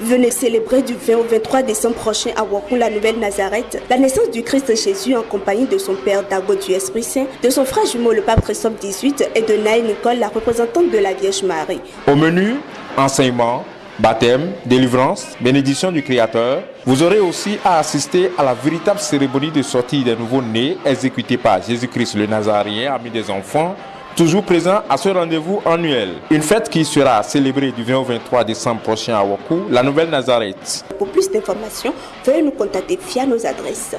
Venez célébrer du 20 au 23 décembre prochain à Wakou, la Nouvelle Nazareth, la naissance du Christ Jésus en compagnie de son père Dago du Esprit Saint, de son frère jumeau le pape Christophe XVIII et de Naï Nicole, la représentante de la Vierge Marie. Au menu, enseignement, baptême, délivrance, bénédiction du Créateur. Vous aurez aussi à assister à la véritable cérémonie de sortie des nouveaux-nés exécutée par Jésus-Christ le Nazaréen, ami des enfants, toujours présent à ce rendez-vous annuel. Une fête qui sera célébrée du 20 au 23 décembre prochain à Wakou, la Nouvelle Nazareth. Pour plus d'informations, veuillez nous contacter via nos adresses.